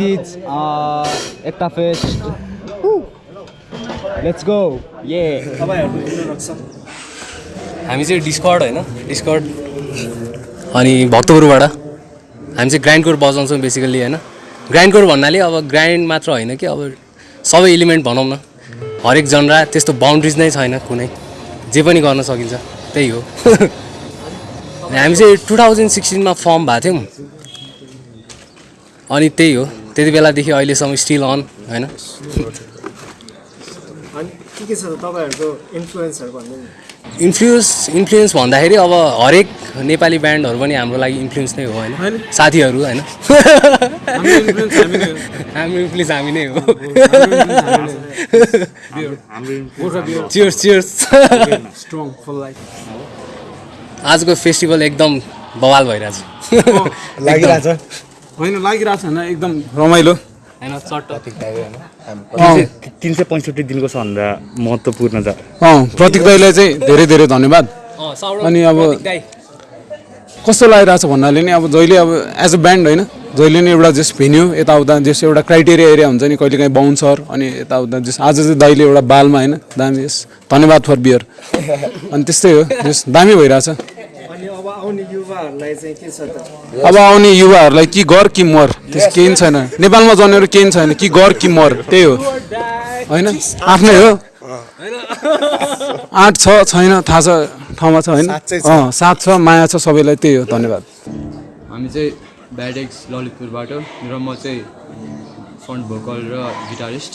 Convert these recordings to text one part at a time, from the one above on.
Is Ekta fest let's go yeah हामी चाहिँ discard होइन? डिस्कर्ड अनि भक्तपुरबाट हामी चाहिँ ग्राइन्ड कोर बजाउँछौँ बेसिकली होइन? ग्राइन्ड कोर भन्नाले अब ग्राइन्ड मात्र होइन कि अब सबै एलिमेन्ट भनौँ न। हरेक जनरा त्यस्तो बााउन्ड्रिज नै छैन कुनै। जे पनि गर्न सकिन्छ त्यही हो। हामी चाहिँ टु थाउजन्ड सिक्सटिनमा फर्म भएको थियौँ। अनि त्यही हो। त्यति बेलादेखि अहिलेसम्म स्टिल अन होइन? अनि के के छ त तपाईँहरूको इन्फ्लुएन्सहरू भन्नु नि? इन्फ्लुएन्स इन्फ्लुएन्स भन्दाखेरि अब हरेक नेपाली ब्यान्डहरू पनि हाम्रो लागि इन्फ्लुएन्स नै हो होइन? साथीहरू होइन? हाम्रो इन्फ्लुएन्स हामी नै हो। Cheers cheers strong full life आजको फेस्टिभल एकदम बवाल भइरहेछ। लागिरहेछ। होइन लागिरहेको छ होइन एकदम रमाइलो। होइन तिन सय पैँसठी दिनको सबभन्दा महत्त्वपूर्ण छ। अँ प्रतीक दाईलाई चाहिँ धेरै धेरै धन्यवाद। अनि अब कस्तो लागिरहेछ भन्नाले नि अब जहिले अब एज अ ब्यान्ड होइन जहिले नि एउटा जस भेन्यू यताउता जस एउटा क्राइटेरिया एरिया हुन्छ नि कहिले काहीँ बााउन्सर अनि यताउता जस आज चाहिँ दाइले एउटा बालमा होइन दामी यस धन्यवाद फर बियर अनि त्यस्तै हो जस दामी भइरहेछ। आउने युवाहरूलाई चाहिँ के छ त? अब आउने युवाहरूलाई कि गर कि मर त्यस केही छैन। नेपालमा जन्मेर केही छैन कि गर कि मर त्यही हो। होइन? आफ्नै हो। आँट छ छैन थाहा छ ठाउँमा छ होइन? अँ साथ छ माया छ सबैलाई त्यही हो धन्यवाद। हामी चाहिँ ब्याडेक्स ललितपुरबाट र म चाहिँ फ्रन्ट भोकल र गिटारिस्ट।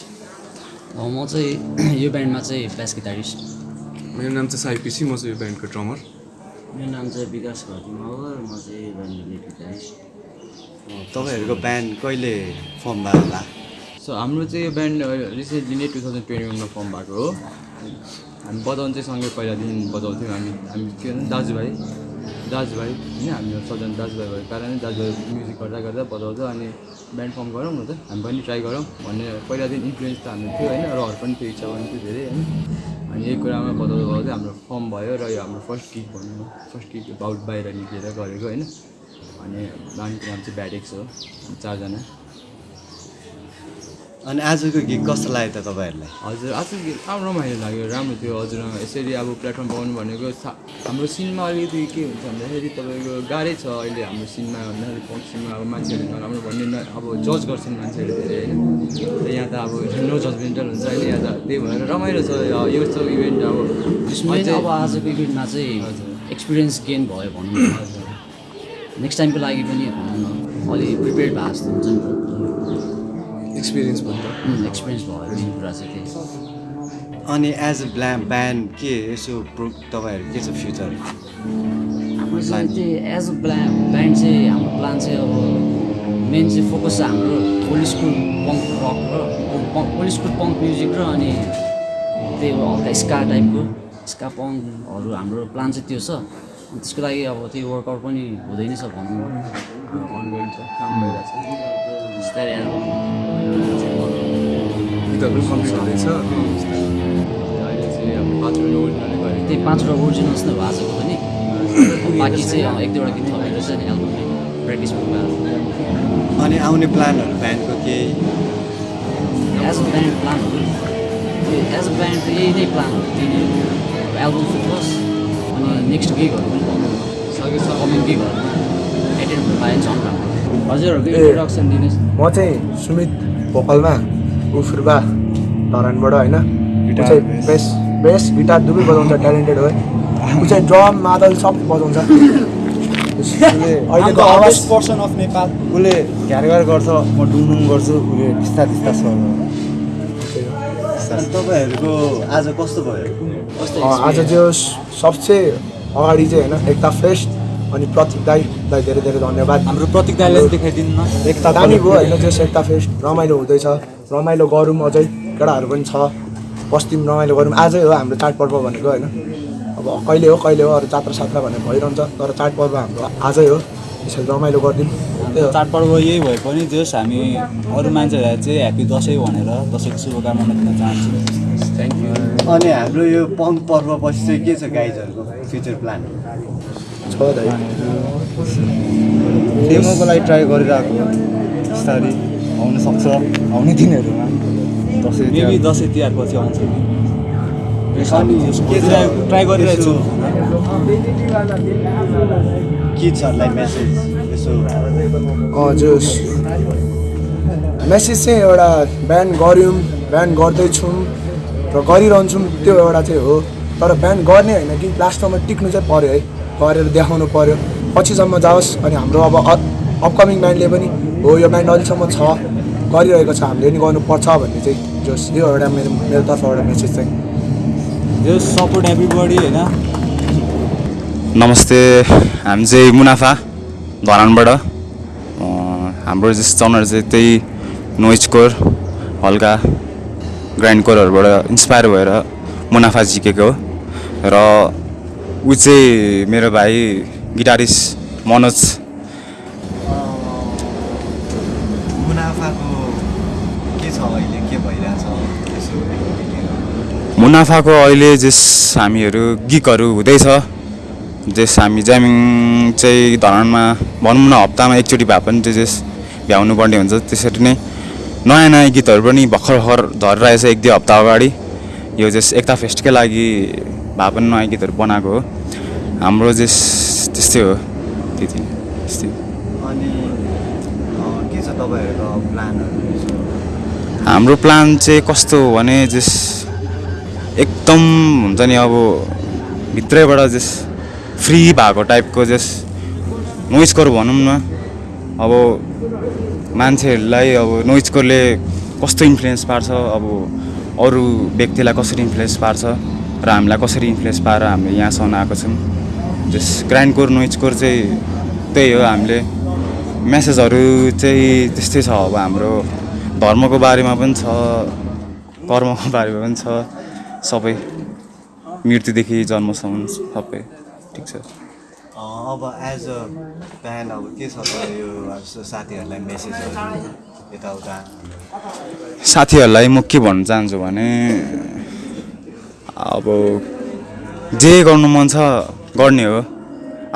म चाहिँ यो ब्यान्डमा चाहिँ बेस गिटारिस्ट। मेरो नाम चाहिँ साइपिसी म चाहिँ यो ब्यान्डको ड्रमर। मेरो नाम चाहिँ विकास घटी मगर म चाहिँ तपाईँहरूको ब्यान्ड कहिले फर्म भयो होला? सो हाम्रो चाहिँ यो ब्यान्ड रिसेन्टली नै टु थाउजन्ड ट्वेन्टी वानमा फर्म भएको हो। हामी बजाउनु चाहिँ सँगै पहिलादेखि बजाउँथ्यौँ। हामी हामी के भन्छ दाजुभाइ दाजुभाइ होइन हामी सबजना दाजुभाइ भएको कारणले दाजुभाइ म्युजिक गर्दा गर्दा बजाउँछ अनि ब्यान्ड फर्म गरौँ न त हामी पनि ट्राई गरौँ। भन्ने पहिलादेखि इन्फ्लुएन्स त हाम्रो थियो होइन र अरू पनि त्यो इच्छा पनि थियो धेरै होइन। अनि यही कुरामा बजाउँदा बजाउँदै हाम्रो फर्म भयो र यो हाम्रो फर्स्ट किक भनौँ न फर्स्ट किक बाउट बाहिर निक्लेर गरेको होइन। अनि ब्यान्डको नाम चाहिँ ब्याडेक्स हो। चारजना। अनि आजको गीत कस्तो लाग्यो त तपाईँहरूलाई? हजुर आज राम्रो रमाइलो लाग्यो राम्रो थियो हजुर। यसरी अब प्लेटफर्म पाउनु भनेको हाम्रो सिनमा अलिकति के हुन्छ भन्दाखेरि तपाईँको गाह्रै छ अहिले हाम्रो सिनमा भन्दाखेरि पङ्क सिनमा अब मान्छेहरू नराम्रो भन्ने अब जज गर्छन् मान्छेहरू धेरै होइन। त अब नो जजमेन्टल हुन्छ अहिले यहाँ त त्यही भएर रमाइलो छ यो यस्तो इभेन्ट अब अब आजको इभेन्टमा चाहिँ एक्सपिरियन्स गेन भयो भनौँ न। नेक्स्ट टाइमको लागि पनि भनौँ न अलि प्रिपेयर्ड भएको जस्तो हुन्छ नि एक्सपिरियन्स भन्दा त एक्सपिरियन्स भयो कुरा चाहिँ त्यही। अनि एज अ ब्ला ब्यान्ड के यसो प्रो तपाईँहरू के छ फ्युचर हाम्रो चाहिँ एज अ प्ला ब्यान्ड चाहिँ हाम्रो प्लान चाहिँ अब मेन चाहिँ फोकस चाहिँ हाम्रो ओल्ड स्कुल पङ्क रक र ओल्ड स्कुल पङ्क म्युजिक र अनि त्यही हो हल्का स्का टाइपको स्का पङ्कहरू हाम्रो प्लान चाहिँ त्यो छ। त्यसको लागि अब त्यही वर्कआउट पनि हुँदै नै छ भनौँ न बिस्तारै त्यही पाँचवटा ओरिजिनल्स नै भएको छ पनि बाँकी चाहिँ एक दुईवटा गीत थपेर चाहिँ नि प्र्याक्टिस भएको अनि आउने प्लानहरू ब्यान्डको केही? एज अ ब्यान्ड प्लानहरू एज अ ब्यान्ड त यही नै प्लानहरू त्यही नै हो एल्बम फोकस अनि नेक्स्ट गिगहरू पनि भन्नु सके कमिङ गिगहरूमा एटेन्ड हुनु राम्रो हजुरहरूको इन्ट्रोडक्सन दिनुहोस्। म चाहिँ सुमित भोकलमा उफुर्बा धरानबाट होइन? ऊ चाहिँ बेस बेस गिटार दुवै बजाउँछ ट्यालेन्टेड हो। ऊ चाहिँ ड्रम मादल सबै बजाउँछ। उसले अहिलेको आवाज पर्सन अफ नेपाल उसले घ्यारघार गर्छ म डुङडुङ गर्छु उसले त्यस्ता त्यस्ता छ। तपाईँहरूको आज कस्तो भयो? आज जो सबसे अगाडि चाहिँ होइन एकता फेस्ट अनि प्रतीक दाईलाई धेरै धेरै धन्यवाद। हाम्रो प्रतीक दाईलाई देखाइदिनु न। एकता दामी भयो। होइन जस एकता फेस्ट रमाइलो हुँदैछ। रमाइलो गरौँ अझै केटाहरू पनि छ। बस्तीमा रमाइलो गरौँ। आजै हो हाम्रो चाडपर्व भनेको होइन। अब कहिले हो कहिले हो अरू जात्रा सात्रा भनेर भइरहन्छ तर चाडपर्व हाम्रो आजै हो। त्यसरी रमाइलो गरिदिउँ। त्यही हो। चाडपर्व यही भए पनि जस हामी अरू मान्छेहरूलाई चाहिँ ह्याप्पी दसैँ भनेर दसैँको शुभकामना दिन चाहन्छु। थ्याङ्क यू अनि हाम्रो यो पङ्क पर्वपछि चाहिँ के छ गाइजहरूको फ्युचर प्लान? छ डेमोको लागि ट्राई गरिरहेको बिस्तारै आउनु सक्छ। आउने दिनहरूमा दसैँ मेबी दसैँ तिहार पछि आउँछ। ट्राई गरिरहेको छु। किड्सहरूलाई मेसेज यसो जस मेसेज चाहिँ एउटा बिहान गऱ्यौँ बिहान गर्दैछौँ र गरिरहन्छौँ त्यो एउटा चाहिँ हो। तर बिहान गर्ने होइन कि लास्टमा टिक्नु चाहिँ पऱ्यो है गरेर देखाउनु पऱ्यो पछिसम्म जाओस् अनि हाम्रो अब अपकमिङ ब्यान्डले पनि हो यो ब्यान्ड अहिलेसम्म छ गरिरहेको छ हामीले पनि गर्नुपर्छ भन्ने चाहिँ जस यो एउटा मेरो मेरो तर्फबाट मेसेज चाहिँ। सपोर्ट एभ्रिबडी होइन। नमस्ते हामी चाहिँ मुनाफा धरानबाट। अँ, हाम्रो जस जनर चाहिँ त्यही नोइज कोर हल्का ग्राइन्ड कोरहरूबाट इन्सपायर भएर मुनाफा जिकेको हो। र ऊ चाहिँ मेरो भाइ गिटारिस्ट मनोज। मुनाफाको के छ अहिले? के भइरहेछ? मुनाफाको अहिले जस हामीहरू गिकहरू हुँदैछ जस हामी ज्यामिङ चाहिँ धरानमा भनौँ न हप्तामा एकचोटि भए पनि त्यो जस भ्याउनु पर्ने हुन्छ। त्यसरी नै नयाँ नयाँ गीतहरू पनि भर्खर भर्खर झरिरहेछ एक दुई हप्ता अगाडि। यो जस एकता फेस्टकै लागि भए पनि नयाँ गीतहरू बनाएको हो। हाम्रो जस त्यस्तै हो। त्यति त्यस्तै। अनि के छ तपाईँहरूको प्लानहरू? हाम्रो प्लान चाहिँ कस्तो हो भने जस एकदम हुन्छ नि अब भित्रैबाट जस फ्री भएको टाइपको जस नोइजकोर भनौँ न। अब मान्छेहरूलाई अब नोइजकोरले कस्तो इन्फ्लुएन्स पार्छ अब अरू व्यक्तिलाई कसरी इन्फ्लुएन्स पार्छ र हामीलाई कसरी इन्फ्लुएन्स पारेर हामीले यहाँसम्म आएको छौँ। जस ग्राइन्डकोर नोइजकोर चाहिँ त्यही हो हामीले। मेसेजहरू चाहिँ त्यस्तै छ अब हाम्रो। धर्मको बारेमा पनि छ कर्मको बारेमा पनि छ। सबै मृत्युदेखि जन्मसम्म सबै। ठिक छ। अब एज अ बिहान अब के छ यो साथीहरूलाई मेसेजहरू यताउता। साथीहरूलाई म के भन्न चाहन्छु भने अब जे गर्नु मन छ गर्ने हो।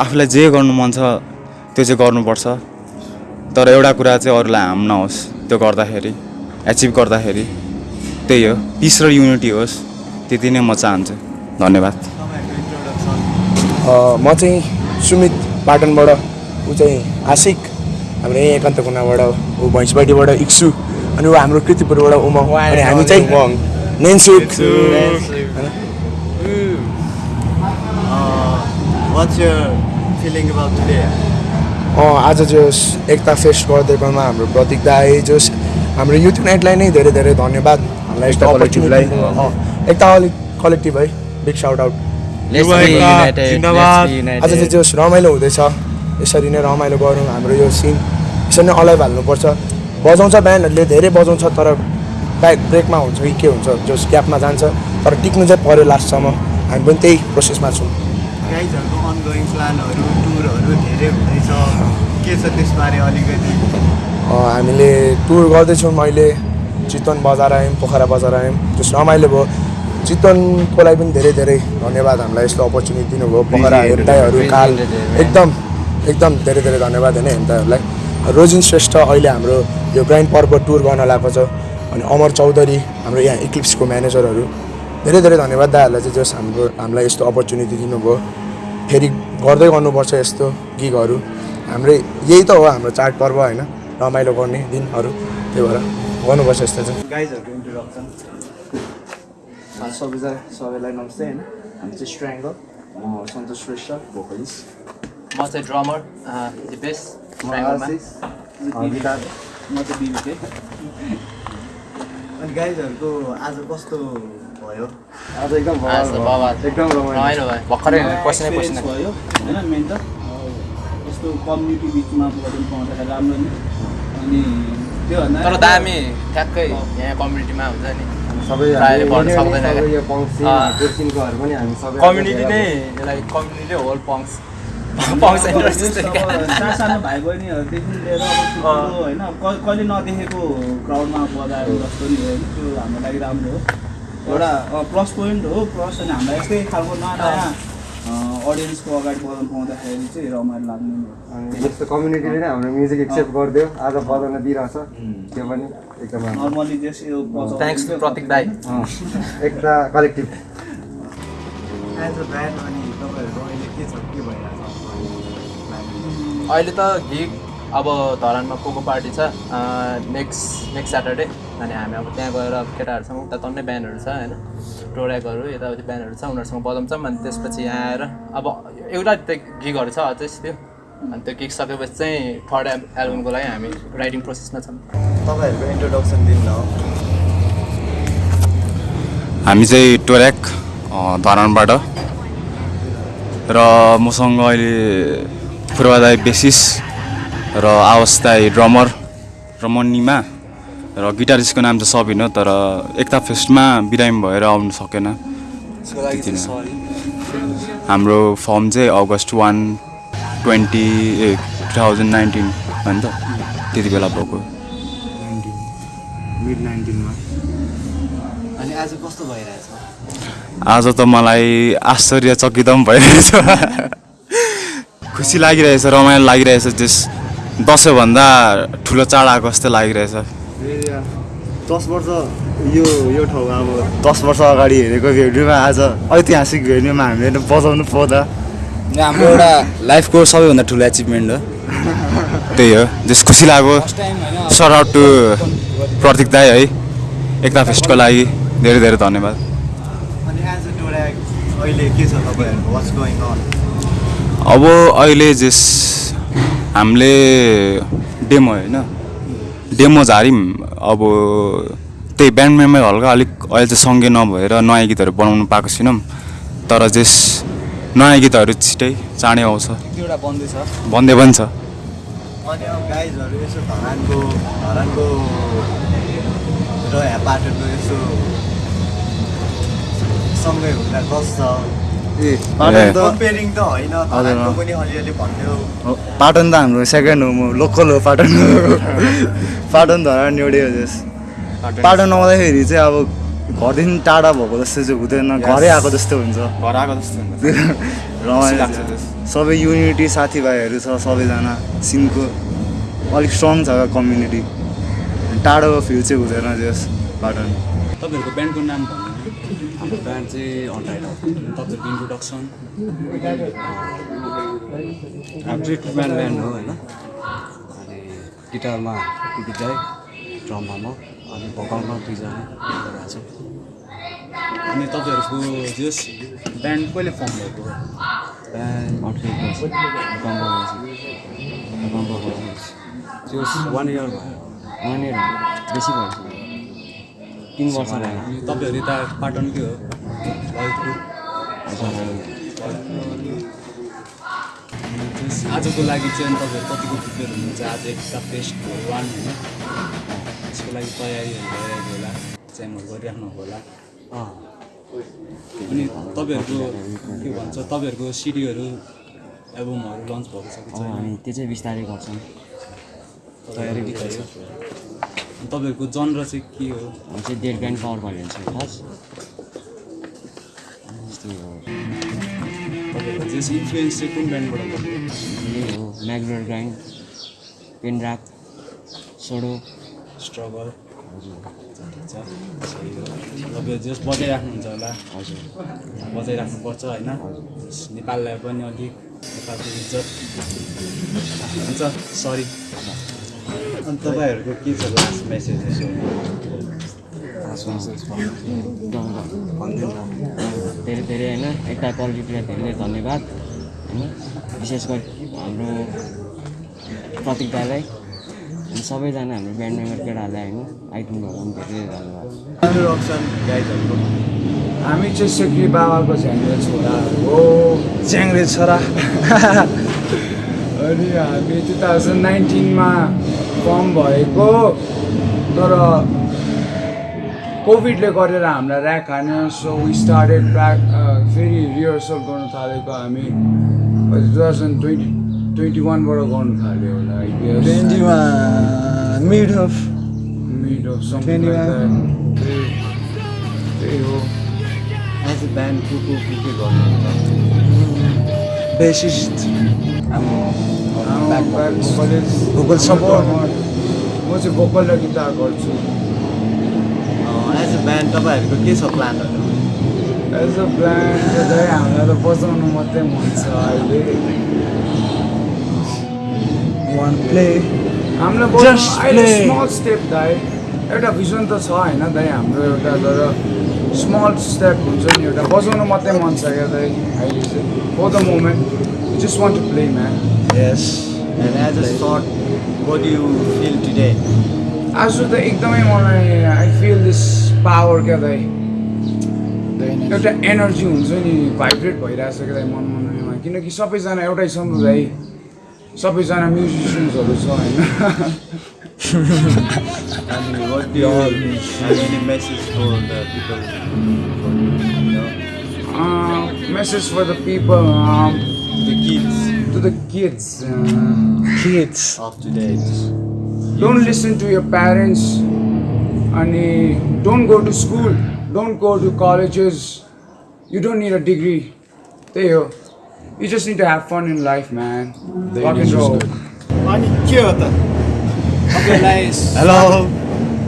आफूलाई जे गर्नु मन छ त्यो चाहिँ गर्नुपर्छ। तर एउटा कुरा चाहिँ अरूलाई हार्म नहोस् त्यो गर्दाखेरि एचिभ गर्दाखेरि त्यही हो। पिस र युनिटी होस्। त्यति नै म चाहन्छु। धन्यवाद। अँ, म चाहिँ सुमित पाटनबाट ऊ चाहिँ आशिक। हाम्रो यहीँ एकान्त कुनाबाट ऊ भैँसबाटीबाट इक्सु अनि ऊ हाम्रो कृतिपुरबाट उमङ अनि हामी चाहिँ नेन्सुक आज जोस् एकता फेस्ट गरिदिएकोमा हाम्रो प्रतीक दाई जोस्। हाम्रो युथ युनाइटलाई नै धेरै धेरै धन्यवाद। हामीलाई यस्तो अपर्च्युनिटीलाई एकता कलेक्टिभ है। बिग साउट आउट आज चाहिँ जोस् रमाइलो हुँदैछ। यसरी नै रमाइलो गरौँ हाम्रो यो सिन यसरी नै अलाइभ हाल्नुपर्छ। बजाउँछ ब्यान्डहरूले धेरै बजाउँछ तर ब्याक ब्रेकमा हुन्छ कि के हुन्छ जोस् ग्यापमा जान्छ। तर टिक्नु चाहिँ पऱ्यो लास्टसम्म हामी पनि त्यही प्रोसेसमा छौँ। गाइजहरूको अनगोइङ प्लानहरू टुरहरू धेरै हुँदैछ। के छ त्यसबारे अलिकति? अँ, हामीले टुर गर्दैछौँ अहिले चितवन बजार आयौँ पोखरा बजार आयौँ। त्यस रमाइलो भयो। चितवनको लागि पनि धेरै धेरै धन्यवाद हामीलाई यस्तो अपर्च्युनिटी दिनुभयो। पोखरा हेर्दाहरू काल एकदम एकदम धेरै धेरै धन्यवाद होइन हेर्दाहरूलाई। रोजिन श्रेष्ठ अहिले हाम्रो यो ग्राइन्ड पर्व टुर गर्न लागेको छ अनि अमर चौधरी हाम्रो यहाँ इक्लिप्सको म्यानेजरहरू। धेरै धेरै धन्यवाद दाहरूलाई चाहिँ जस हाम्रो हामीलाई यस्तो अपर्च्युनिटी दिनुभयो। फेरि गर्दै गर्नुपर्छ यस्तो गिगहरू हाम्रो यही त हो हाम्रो चाडपर्व होइन रमाइलो गर्ने दिनहरू। त्यही भएर गर्नुपर्छ यस्तो चाहिँ। गाइजहरूको इन्ट्रोडक्सन सबैजना सबैलाई नमस्ते होइन हामी चाहिँ स्ट्राङ्गल म सन्तोष श्रेष्ठ भोकलिस्ट म चाहिँ ड्रमर दिपेश म चाहिँ बिबीकै अनि गाइजहरूको आज कस्तो भयो आज एकदम। एकदम रमाइलो भयो भर्खरै पसिना एक्सपिरियन्स पसिना भयो होइन मेन त यस्तो कम्युनिटी बिचमा गरौँ पाउँदाखेरि राम्रो नि अनि त्योभन्दा तर दामी ठ्याक्कै यहाँ कम्युनिटीमा हुन्छ नि सबै सक्दैन कम्युनिटी नै यसलाई कम्युनिटी होल। सानो भाइ बहिनीहरूदेखि लिएर होइन क- कहिले नदेखेको क्राउडमा बजाएर जस्तो नि होइन त्यो हाम्रो लागि राम्रो हो। एउटा प्लस पोइन्ट हो प्लस अनि हामीलाई यस्तै खालको नयाँ नयाँ अडियन्सको अगाडि बजाउनु पाउँदाखेरि चाहिँ रमाइलो लाग्ने जस्तो कम्युनिटीले नै हाम्रो म्युजिक एक्सेप्ट गरिदियो। आज बजाउन दिइरहेछ त्यो पनि एकदम। नर्मली जस यो थ्याङ्क्स टु प्रतीक दाई Ekta collective as a band अनि तपाईँहरूको अहिले के छ? के भइरहेको छ अहिले त गिग अब धरानमा कोको पार्टी छ नेक्स्ट नेक्स्ट स्याटरडे अनि हामी अब त्यहाँ गएर केटाहरूसँग उता तन्नै ब्यान्डहरू छ होइन? टोड्याकहरू यताउति ब्यान्डहरू छ उनीहरूसँग बजाउँछौँ अनि त्यसपछि यहाँ आएर अब एउटा त्यो गिगहरू छ अझै त्यो अनि त्यो गिग सकेपछि चाहिँ थर्ड एल्ब एल्बमको लागि हामी राइटिङ प्रोसेसमा छौँ। तपाईँहरूको इन्ट्रोडक्सन दिनु हामी चाहिँ अँ, धरानबाट। र मसँग अहिले पूर्वादाय बेसिस र आवास दाई ड्रमर र मन्नीमा र गिटारिस्टको नाम चाहिँ सबिन हो तर एकता फेस्टमा बिरामी भएर आउनु सकेन। हाम्रो फर्म चाहिँ August one twenty a two thousand nineteen हो नि त त्यति बेला भएको। आज त मलाई आश्चर्यचकित पनि भइरहेछ। खुसी लागिरहेछ रमाइलो लागिरहेछ त्यस दसैँभन्दा ठुलो चाड आएको जस्तो लागिरहेछ। दस वर्ष यो यो ठाउँमा अब दस वर्ष अगाडि हेरेको भेन्यूमा आज ऐतिहासिक भेन्यूमा हामीले बजाउनु पाउँदा हाम्रो एउटा लाइफको सबैभन्दा ठुलो एचिभमेन्ट हो। त्यही हो जस खुसी लाग्यो। सर आउट टु प्रतीक दाई है एकता फेस्टको लागि धेरै धेरै धन्यवाद। अनि एज अ टोड्याक अहिले के छ तपाईँहरूको वाट्स गोइङ अन अब अहिले जस हामीले डेमो होइन? डेमो झार्यौँ अब त्यही ब्यान्ड मेम्बर हल्का अलिक अहिले चाहिँ सँगै नभएर नयाँ गीतहरू बनाउनु पाएको छैनौँ तर जस नयाँ गीतहरू छिटै चाँडै आउँछ। भन्दै पनि छ। र पाटनको यसो सँगै हुँदा ए पाटन त कम्पेरिङ त होइन धरानको पनि अलिअलि भन्थ्यो हो, पाटन त हाम्रो सेकेन्ड हो म लोकल हो पाटन। पाटन धरान एउटै हो जस पाटन। आउँदाखेरि चाहिँ अब घरदेखि टाढा भएको जस्तो चाहिँ हुँदैन घरै आएको जस्तो हुन्छ। घर आएको जस्तो हुन्छ। रमाइलो। सबै युनिटी साथीभाइहरू छ सबैजना सिनको। अलिक स्ट्रङ छ कम्युनिटी टाढोको फिल चाहिँ हुँदैन जस पाटन। तपाईँहरूको ब्यान्डको नाम भन्नु हाम्रो ब्यान्ड चाहिँ अन्टाइड तपाईँहरूको इन्ट्रोडक्सन हाम्रो चाहिँ टु ब्यान्ड ब्यान्ड हो होइन। अनि गिटारमा दाई ड्रममा म अनि भोकलमा दुईजना छौँ। अनि तपाईँहरूको जस ब्यान्ड कहिले फर्म भएको ब्यान्ड त्यो वान इयर भयो। वान इयर बेसी भयो। तिन वर्ष भयो तपाईँहरू यता पाटनकै हो? आजको लागि चाहिँ अनि तपाईँहरू कतिको प्रिपेयर हुनुहुन्छ? आज एकता फेस्ट वान होइन। त्यसको लागि तयारीहरू भइरहेको होला। च्यामहरू गरिराख्नु होला। अनि तपाईँहरूको के भन्छ? तपाईँहरूको सिडीहरू एल्बमहरू लन्च भएको छ हामी त्यो चाहिँ बिस्तारै गर्छौँ। तयारी तपाईँहरूको जनर चाहिँ के हो? चाहिँ डेड ग्रान्ड पावर भन्ने हुन्छ खास हो। जस इन्फ्लुएन्स चाहिँ कुन ब्यान्डबाट यही हो म्याग्रोर ग्राइन्ड पेन ऱ्याप सोडो स्ट्रगल तपाईँ जस बजाइराख्नुहुन्छ होला। हजुर। बजाइराख्नुपर्छ होइन? नेपाललाई पनि अलिक नेपालको इज्जत। हुन्छ सरी अनि तपाईँहरूको के छ लास्ट मेसेज धेरै धेरै होइन एकता क्वालिटीलाई धेरै धेरै धन्यवाद होइन विशेष गरी हाम्रो प्रतीक दाईलाई अनि सबैजना हाम्रो ब्यान्ड मेम्बर केटाहरूलाई होइन भएको पनि धेरै धेरै धन्यवाद हामी चाहिँ सेक्री बाबाको झ्याङ्रे छोरा हो झ्याङ्रे छोरा अनि हामी टु थाउजन्ड नाइन्टिनमा फर्म भएको तर कोभिडले गरेर हामीलाई ऱ्याक हान्यो सो वी स्टार्टेड ब्याक फेरि रिहर्सल गर्नु थालेको हामी। टु थाउजन्ड ट्वेन्टी ट्वेन्टी वानबाट गर्नु थाल्यो होला मिड अफ मिड अफ त्यही हो। एज अ ब्यान्ड को को के के गर्नुहुन्छ? Bassist. Vocal support. म चाहिँ भोकल र गिटार गर्छु। एज अ ब्यान्ड तपाईँहरूको के छ प्लानहरू एज अ प्लान चाहिँ हामीलाई त बजाउनु मात्रै मन छ अहिले। वान प्ले हामीलाई अहिले. स्मल स्टेप दाइ। एउटा भिजन त छ होइन दाइ हाम्रो एउटा तर स्मल स्टेप हुन्छ नि एउटा। बजाउनु मात्रै मन छ क्या दाइ। अहिले चाहिँ for the moment just want to play man yes and as a sort what you feel today आज त एकदमै मलाई आई फिल दिस पावर क्या दाइ एउटा एनर्जी हुन्छ नि भाइब्रेट भइरहेछ क्या दाइ मन मनैमा किनकि सबैजना एउटै छौँ नि दाइ सबैजना म्युजिसियन्सहरू छ And what do you have any message for the people? होइन message for the people The kids. To the kids kids Of today. Don't listen to your parents अनि don't go to school don't go to colleges you don't need a degree त्यही हो you just need to have fun in life man rock and roll अनि के हो त तपाईँहरूलाई hello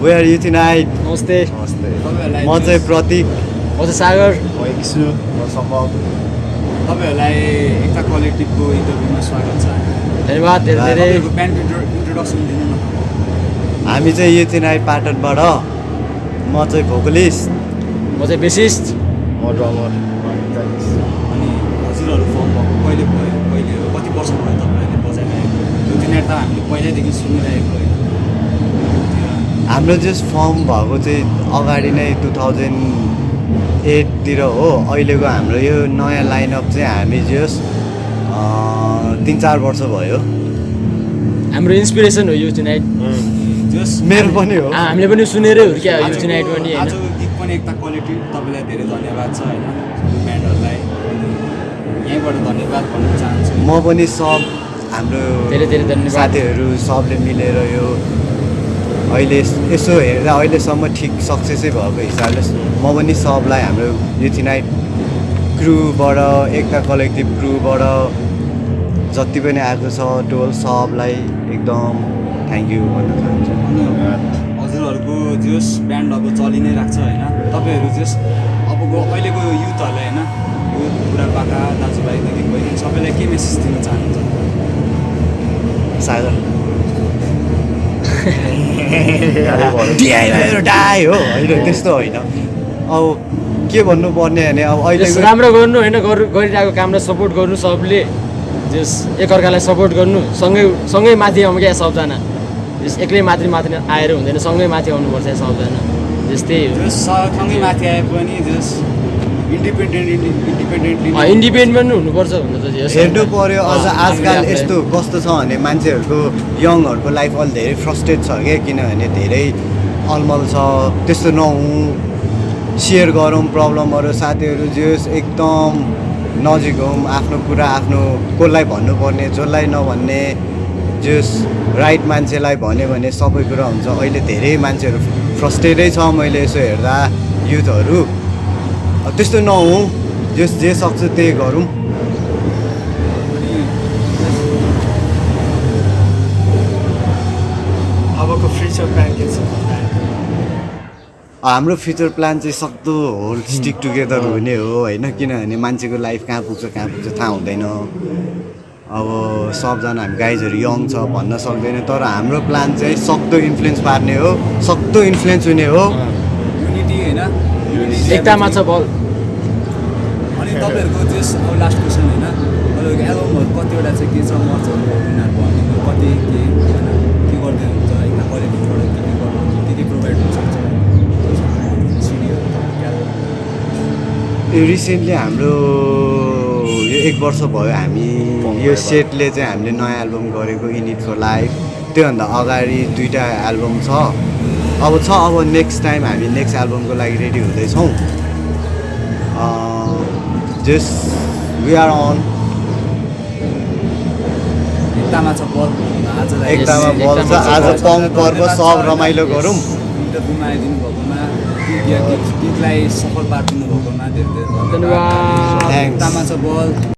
we are you night नमस्ते म चाहिँ प्रतीक म चाहिँ सागर म एकसु म सम्भव तपाईँहरूलाई एकता कलेक्टिभको इन्टरभ्यूमा स्वागत छ। धन्यवाद धेरै ब्यान्डको इन्ट्रोडक्सन दिनु न। हामी चाहिँ यो नाइट पाटनबाट म चाहिँ भोकलिस्ट। म चाहिँ बेसिस्ट। म ड्रमर। अनि हजुरहरू फर्म भएको कहिले भयो कहिले हो कति वर्ष भयो तपाईँहरूले बजाइरहेको? यो दिन त हामीले पहिल्यैदेखि सुनिरहेको होइन। हाम्रो जस्ट फर्म भएको चाहिँ अगाडि नै टु थाउजन्ड एटतिर हो। अहिलेको हाम्रो यो नयाँ लाइनअप चाहिँ हामी जस्ट तिन चार वर्ष भयो। हाम्रो इन्सपिरेसन हो यो नाइट जस मेरो पनि हो। हामीले पनि सुनेरै हुर्क्या हो यो नाइट पनि आजको गीत पनि एकता क्वालिटी तपाईँलाई धेरै धन्यवाद छ होइन? ब्यान्डहरूलाई। यहीँबाट धन्यवाद भन्न चाहन्छु। म पनि सब हाम्रो धेरै धेरै धन्यवाद। साथीहरू सबले मिलेर यो अहिले यसो हेर्दा अहिलेसम्म ठिक सक्सेसै भएको हिसाबले म पनि सबलाई हाम्रो युथिनाइट क्रुबाट एकता कलेक्टिभ क्रुबाट जति पनि आएको छ टोल सबलाई एकदम थ्याङ्क यू भन्न चाहन्छु। हजुरहरूको जस ब्यान्ड अब चलि नै राख्छ होइन। तपाईँहरू जस अबको अहिलेको युथहरूलाई होइन यो बुढापाका दाजुभाइदेखि बहिनी सबैलाई के मेसेज दिन चाहनुहुन्छ? सागर। डिआई डाई हो होइन त्यस्तो होइन। अब के भन्नुपर्ने भने अब जस अहिलेको राम्रो गर्नु होइन गरि- गरिरहेको कामलाई सपोर्ट गर्नु सबले। जस एकअर्कालाई सपोर्ट गर्नु सँगै सँगै माथि आउनु क्या सबजना। जस एक्लै माथि माथि आएर हुँदैन सँगै माथि आउनुपर्छ सबजना। जस्तै हो। सँगै माथि आए पनि जस इन्डिपेन्डेन्ट हुनुपर्छ हुन त जस हेर्नु पर्यो अझ आजकल यस्तो कस्तो छ भने मान्छेहरूको यङहरूको लाइफ अलि धेरै फ्रस्ट्रेट छ क्या किनभने धेरै अलमल छ त्यस्तो नहुँ। सेयर गरौँ प्रब्लमहरू साथीहरू जस एकदम नजिक हौँ आफ्नो कुरा आफ्नो कसलाई भन्नुपर्ने जसलाई नभन्ने जस राइट मान्छेलाई भन्यो भने सबै कुरा हुन्छ। अहिले धेरै मान्छेहरू फ्रस्ट्रेटै छ मैले यसो हेर्दा युथहरू। त्यस्तो नहुँ। जस जे सक्छ त्यही गरौँ। अबको फ्युचर प्लान के छ? हाम्रो फ्युचर प्लान चाहिँ सक्दो होल स्टिक टुगेदर हुने हो होइन? किनभने मान्छेको लाइफ कहाँ पुग्छ कहाँ पुग्छ थाहा हुँदैन। अब सबजना हामी गाइजहरू यङ छ भन्न सक्दैन तर हाम्रो प्लान चाहिँ सक्दो इन्फ्लुएन्स पार्ने हो सक्दो इन्फ्लुएन्स हुने हो। युनिटी होइन? एकतामा छ बल। अनि तपाईँहरूको जस अब लास्ट क्वेसन होइन तपाईँहरूको एल्बमहरू कतिवटा चाहिँ के छ मर्चहरू उनीहरूको अनि कति के के गर्दै हुन्छ होइन क्वालिटीबाट के के गर्नु के के प्रोभाइड हुन सक्छ यो रिसेन्टली हाम्रो यो एक वर्ष भयो हामी यो सेटले चाहिँ हामीले नयाँ एल्बम गरेको इनिट फर लाइफ त्योभन्दा अगाडि दुइटा एल्बम छ। अब छ अब नेक्स्ट टाइम हामी नेक्स्ट एल्बमको लागि रेडी हुँदैछौँ। जस वी आर अन एकतामा छ बल। एकतामा बल छ आज पङ पर्व सब रमाइलो गरौँ। आइदिनु भएकोमा गीत गीतलाई सफल पारिदिनु भएकोमा धेरै धेरै धन्यवाद। एकतामा छ बल।